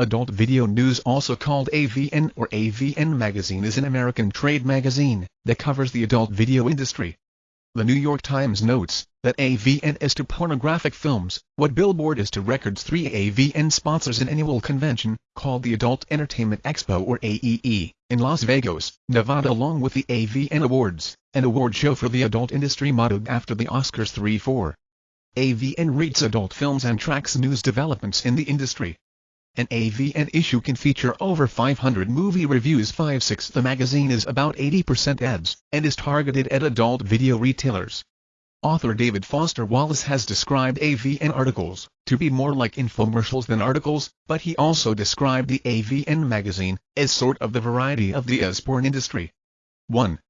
Adult Video News also called AVN or AVN Magazine is an American trade magazine that covers the adult video industry. The New York Times notes that AVN is to pornographic films what Billboard is to records. Three AVN sponsors an annual convention called the Adult Entertainment Expo or AEE in Las Vegas, Nevada along with the AVN Awards, an award show for the adult industry modeled after the Oscars 3-4. AVN reads adult films and tracks news developments in the industry. An AVN issue can feature over 500 movie reviews 5-6 The magazine is about 80% ads, and is targeted at adult video retailers. Author David Foster Wallace has described AVN articles to be more like infomercials than articles, but he also described the AVN magazine as sort of the variety of the as porn industry. 1.